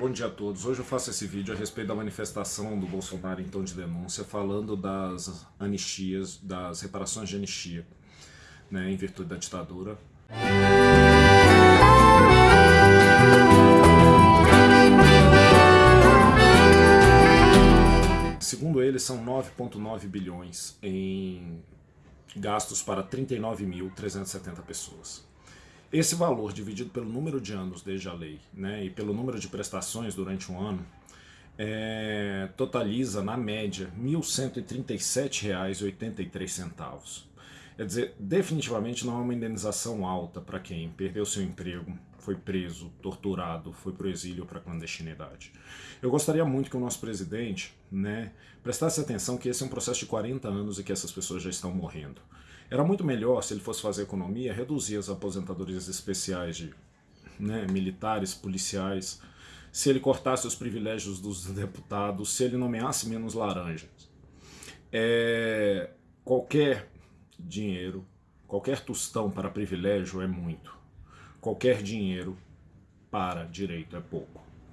Bom dia a todos. Hoje eu faço esse vídeo a respeito da manifestação do Bolsonaro em tom de denúncia, falando das anistias, das reparações de anistia, né, em virtude da ditadura. Segundo ele, são 9,9 bilhões em gastos para 39.370 pessoas. Esse valor dividido pelo número de anos desde a lei né, e pelo número de prestações durante um ano é, totaliza, na média, R$ 1.137,83. Quer dizer, definitivamente não é uma indenização alta para quem perdeu seu emprego, foi preso, torturado, foi para o exílio ou para a clandestinidade. Eu gostaria muito que o nosso presidente né, prestasse atenção que esse é um processo de 40 anos e que essas pessoas já estão morrendo. Era muito melhor, se ele fosse fazer economia, reduzir as aposentadorias especiais de né, militares, policiais, se ele cortasse os privilégios dos deputados, se ele nomeasse menos laranjas. É, qualquer dinheiro, qualquer tostão para privilégio é muito. Qualquer dinheiro para direito é pouco.